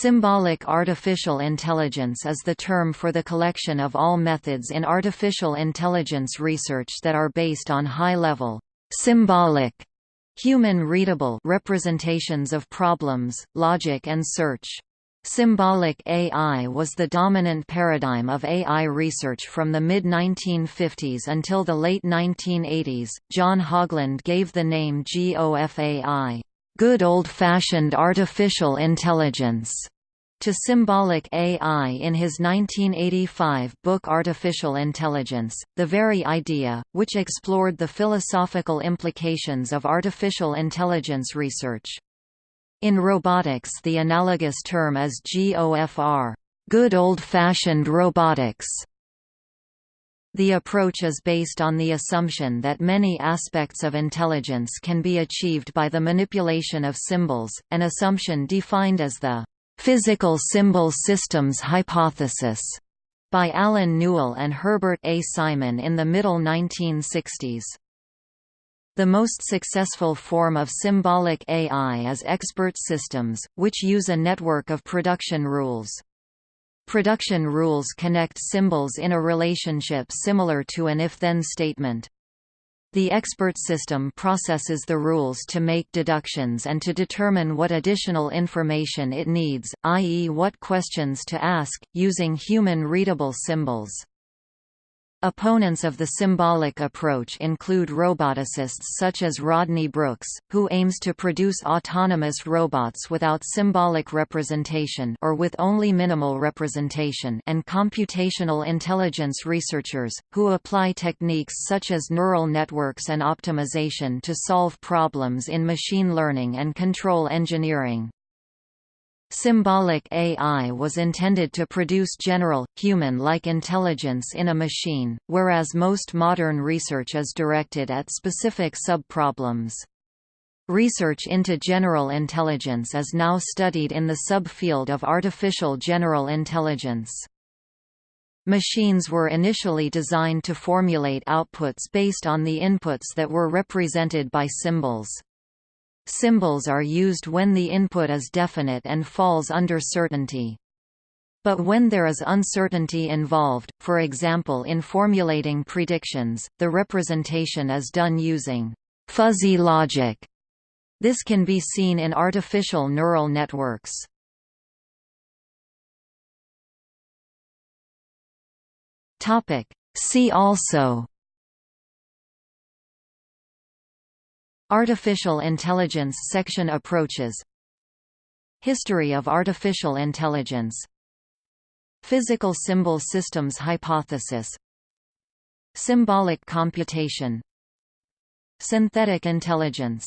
Symbolic artificial intelligence is the term for the collection of all methods in artificial intelligence research that are based on high-level, symbolic, human-readable representations of problems, logic and search. Symbolic AI was the dominant paradigm of AI research from the mid-1950s until the late 1980s. John Haugeland gave the name GOFAI good old-fashioned artificial intelligence to symbolic AI in his 1985 book Artificial Intelligence, the very idea, which explored the philosophical implications of artificial intelligence research. In robotics the analogous term is GOFR good old-fashioned robotics", the approach is based on the assumption that many aspects of intelligence can be achieved by the manipulation of symbols, an assumption defined as the physical symbol systems hypothesis by Allen Newell and Herbert A. Simon in the middle 1960s. The most successful form of symbolic AI is expert systems, which use a network of production rules. Production rules connect symbols in a relationship similar to an if-then statement. The expert system processes the rules to make deductions and to determine what additional information it needs, i.e. what questions to ask, using human-readable symbols. Opponents of the symbolic approach include roboticists such as Rodney Brooks, who aims to produce autonomous robots without symbolic representation or with only minimal representation and computational intelligence researchers, who apply techniques such as neural networks and optimization to solve problems in machine learning and control engineering. Symbolic AI was intended to produce general, human-like intelligence in a machine, whereas most modern research is directed at specific subproblems. Research into general intelligence is now studied in the subfield of artificial general intelligence. Machines were initially designed to formulate outputs based on the inputs that were represented by symbols. Symbols are used when the input is definite and falls under certainty. But when there is uncertainty involved, for example in formulating predictions, the representation is done using fuzzy logic. This can be seen in artificial neural networks. See also Artificial intelligence section approaches. History of artificial intelligence. Physical symbol systems hypothesis. Symbolic computation. Synthetic intelligence